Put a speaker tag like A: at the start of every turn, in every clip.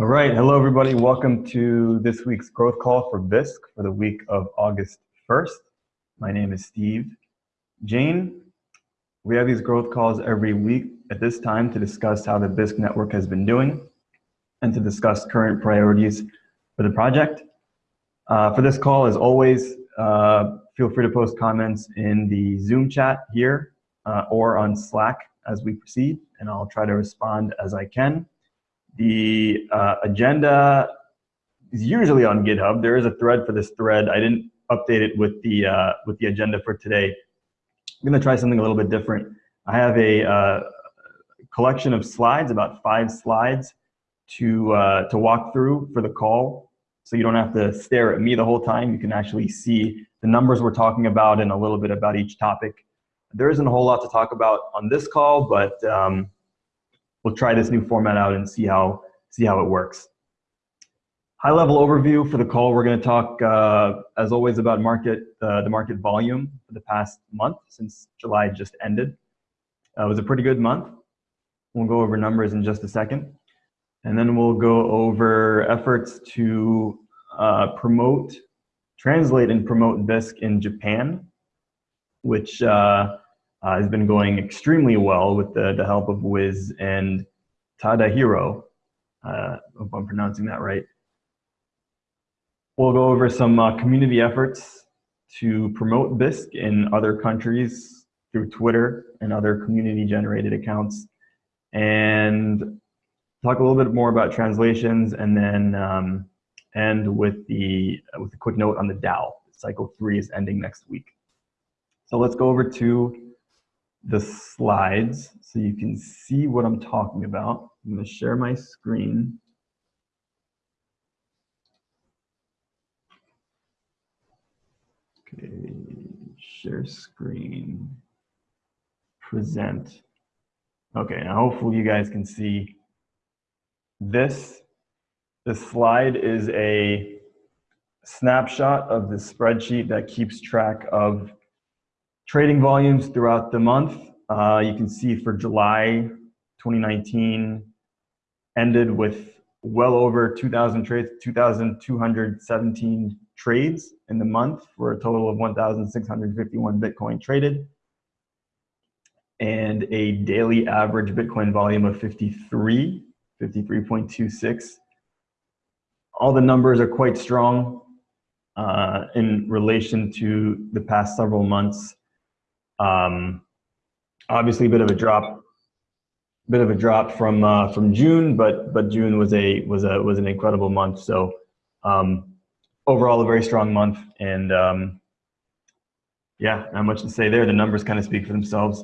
A: All right, hello everybody. Welcome to this week's growth call for Bisq for the week of August 1st. My name is Steve Jain. We have these growth calls every week at this time to discuss how the Bisq network has been doing and to discuss current priorities for the project. Uh, for this call, as always, uh, feel free to post comments in the Zoom chat here uh, or on Slack as we proceed, and I'll try to respond as I can. The uh, agenda is usually on GitHub. There is a thread for this thread. I didn't update it with the uh, with the agenda for today. I'm going to try something a little bit different. I have a uh, collection of slides, about five slides, to uh, to walk through for the call. So you don't have to stare at me the whole time. You can actually see the numbers we're talking about and a little bit about each topic. There isn't a whole lot to talk about on this call, but um, we'll try this new format out and see how, see how it works. High level overview for the call, we're gonna talk, uh, as always, about market, uh, the market volume for the past month since July just ended. Uh, it was a pretty good month. We'll go over numbers in just a second. And then we'll go over efforts to uh, promote, translate and promote Bisq in Japan, which uh, uh, has been going extremely well with the, the help of Wiz and Tadahiro. Uh, hope I'm pronouncing that right. We'll go over some uh, community efforts to promote Bisq in other countries through Twitter and other community-generated accounts, and talk a little bit more about translations, and then um, end with the with a quick note on the DAO. Cycle three is ending next week. So let's go over to the slides so you can see what I'm talking about. I'm going to share my screen. Okay, share screen, present. Okay, now hopefully you guys can see this. The slide is a snapshot of the spreadsheet that keeps track of Trading volumes throughout the month, uh, you can see for July 2019 ended with well over 2,000 trades, 2,217 trades in the month for a total of 1,651 Bitcoin traded and a daily average Bitcoin volume of 53, 53.26. All the numbers are quite strong uh, in relation to the past several months. Um, obviously, a bit of a drop, bit of a drop from uh, from June, but but June was a was a was an incredible month. So um, overall, a very strong month, and um, yeah, not much to say there. The numbers kind of speak for themselves.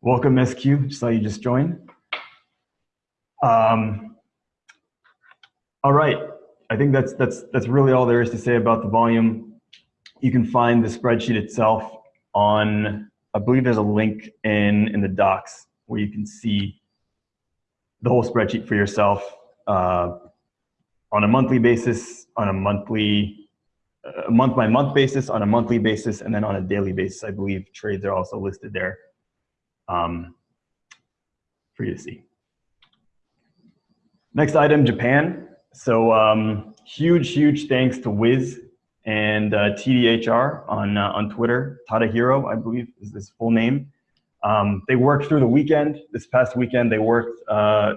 A: Welcome, SQ. Saw you just join. Um, all right, I think that's that's that's really all there is to say about the volume. You can find the spreadsheet itself on, I believe there's a link in, in the docs where you can see the whole spreadsheet for yourself uh, on a monthly basis, on a monthly, a month by month basis, on a monthly basis, and then on a daily basis. I believe trades are also listed there um, for you to see. Next item, Japan. So um, huge, huge thanks to Wiz and uh, TDHR on, uh, on Twitter. Tadahiro, I believe, is his full name. Um, they worked through the weekend. This past weekend, they worked uh,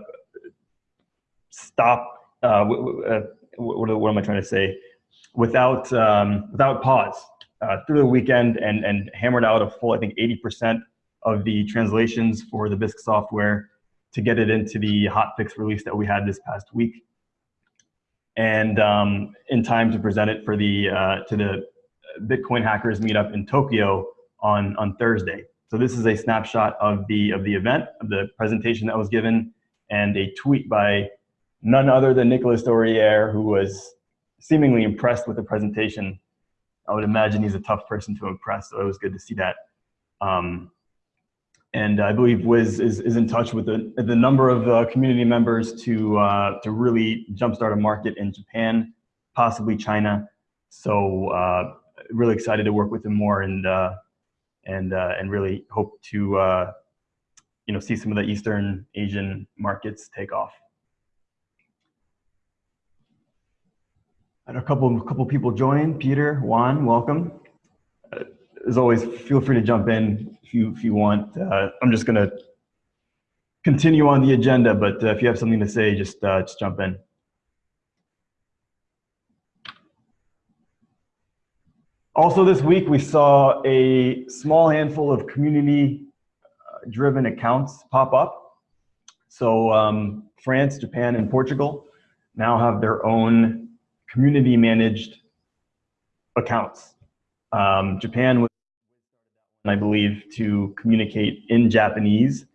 A: stop. Uh, uh, what, what, am I trying to say? Without um, without pause uh, through the weekend and and hammered out a full, I think, 80% of the translations for the Bisq software to get it into the hotfix release that we had this past week and um, in time to present it for the uh, to the Bitcoin hackers meetup in Tokyo on on Thursday. So this is a snapshot of the of the event, of the presentation that was given, and a tweet by none other than Nicolas Dorier, who was seemingly impressed with the presentation. I would imagine he's a tough person to impress, so it was good to see that. Um, and I believe Wiz is, is in touch with the, the number of uh, community members to, uh, to really jumpstart a market in Japan, possibly China. So uh, really excited to work with him more and, uh, and, uh, and really hope to uh, you know, see some of the Eastern Asian markets take off. And a couple, a couple people join. Peter, Juan, welcome. As always, feel free to jump in if you if you want. Uh, I'm just gonna continue on the agenda, but uh, if you have something to say, just uh, just jump in. Also this week, we saw a small handful of community-driven accounts pop up. So um, France, Japan, and Portugal now have their own community-managed accounts. Um, Japan was, I believe, to communicate in Japanese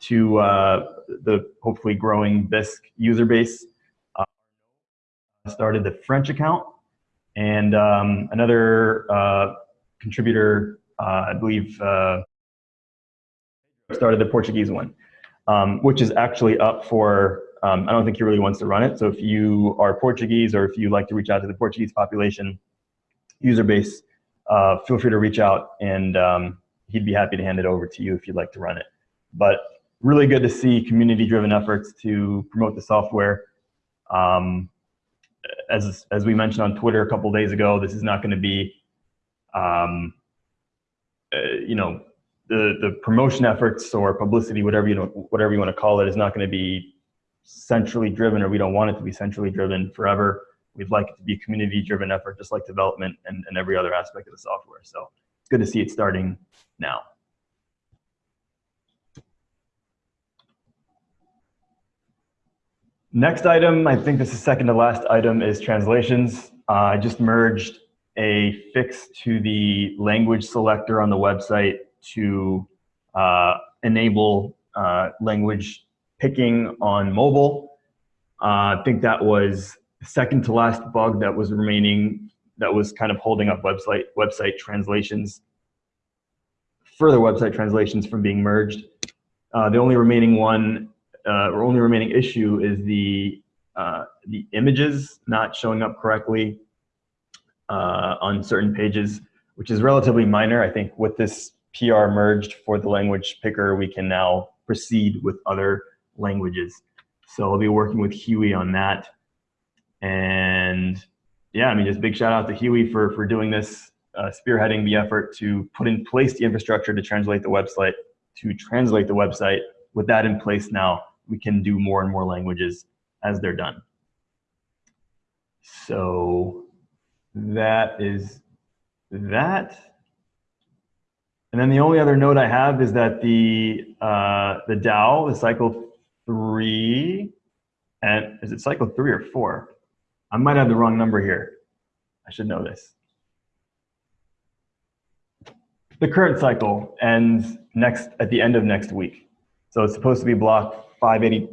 A: to uh, the hopefully growing Bisq user base. Uh, started the French account and um, another uh, contributor, uh, I believe, uh, started the Portuguese one, um, which is actually up for, um, I don't think he really wants to run it. So if you are Portuguese or if you like to reach out to the Portuguese population user base, uh, feel free to reach out and um, he'd be happy to hand it over to you if you'd like to run it. But really good to see community-driven efforts to promote the software. Um, as as we mentioned on Twitter a couple days ago, this is not going to be, um, uh, you know, the the promotion efforts or publicity, whatever you know, whatever you want to call it, is not going to be centrally driven, or we don't want it to be centrally driven forever. We'd like it to be a community-driven effort, just like development and, and every other aspect of the software. So it's good to see it starting now. Next item, I think this is second to last item, is translations. Uh, I just merged a fix to the language selector on the website to uh, enable uh, language picking on mobile. Uh, I think that was second to last bug that was remaining, that was kind of holding up website website translations, further website translations from being merged. Uh, the only remaining one uh, or only remaining issue is the uh, the images not showing up correctly uh, on certain pages, which is relatively minor. I think with this PR merged for the language picker, we can now proceed with other languages. So I'll be working with Huey on that. And yeah, I mean, just big shout out to Huey for, for doing this, uh, spearheading the effort to put in place the infrastructure to translate the website, to translate the website. With that in place now, we can do more and more languages as they're done. So that is that. And then the only other note I have is that the uh, the DAO, the cycle three, and is it cycle three or four? I might have the wrong number here. I should know this. The current cycle ends next at the end of next week. So it's supposed to be block 580,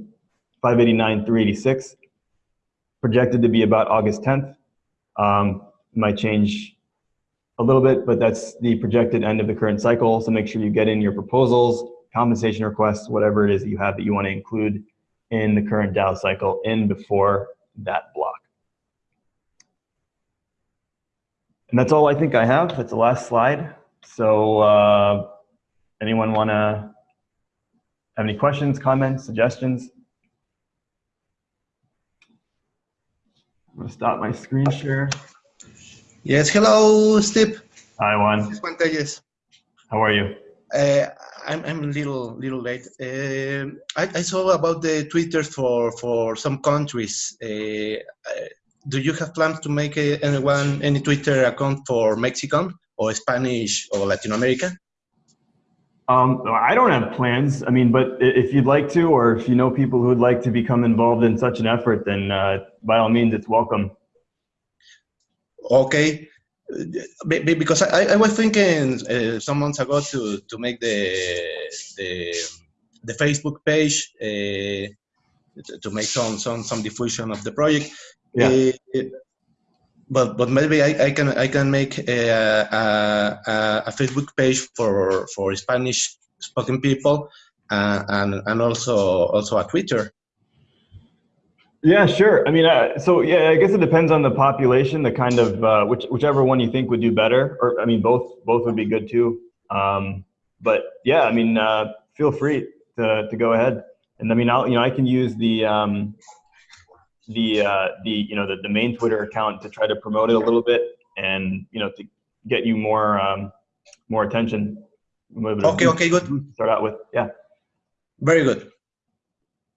A: 589, 386, projected to be about August 10th. Um, might change a little bit, but that's the projected end of the current cycle. So make sure you get in your proposals, compensation requests, whatever it is that you have that you want to include in the current DAO cycle in before that block. And that's all I think I have. That's the last slide. So uh, anyone want to have any questions, comments, suggestions? I'm going to stop my screen share.
B: Yes, hello, Steve.
A: Hi, Juan.
B: Juan Telles.
A: How are you?
B: Uh, I'm, I'm a little little late. Uh, I, I, saw about the Twitter for, for some countries. Uh, uh do you have plans to make a, anyone any Twitter account for Mexican or Spanish or Latin America?
A: Um, I don't have plans. I mean, but if you'd like to, or if you know people who would like to become involved in such an effort, then uh, by all means, it's welcome.
B: Okay, because I, I was thinking uh, some months ago to to make the the, the Facebook page uh, to make some some some diffusion of the project. Yeah. Uh, but but maybe I, I can I can make a, a, a Facebook page for for Spanish spoken people uh, and and also also a Twitter.
A: Yeah, sure. I mean, uh, so yeah, I guess it depends on the population, the kind of uh, which whichever one you think would do better, or I mean, both both would be good too. Um, but yeah, I mean, uh, feel free to to go ahead, and I mean, I'll you know I can use the um, the uh, the you know the, the main Twitter account to try to promote it a little bit and you know to get you more um, more attention. A little bit of
B: Okay, okay, good.
A: to Start out with, yeah,
B: Very good.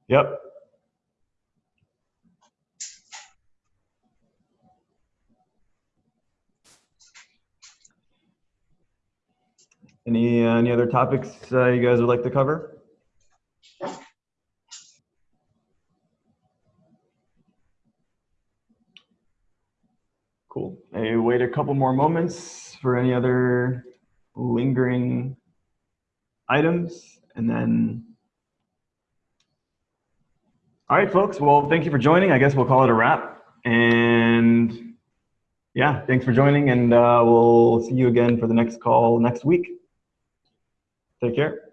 A: yep. Any uh, any other topics uh, you guys would like to cover? Cool. I wait a couple more moments for any other lingering items, and then. All right, folks. Well, thank you for joining. I guess we'll call it a wrap. And yeah, thanks for joining, and uh, we'll see you again for the next call next week. Take care.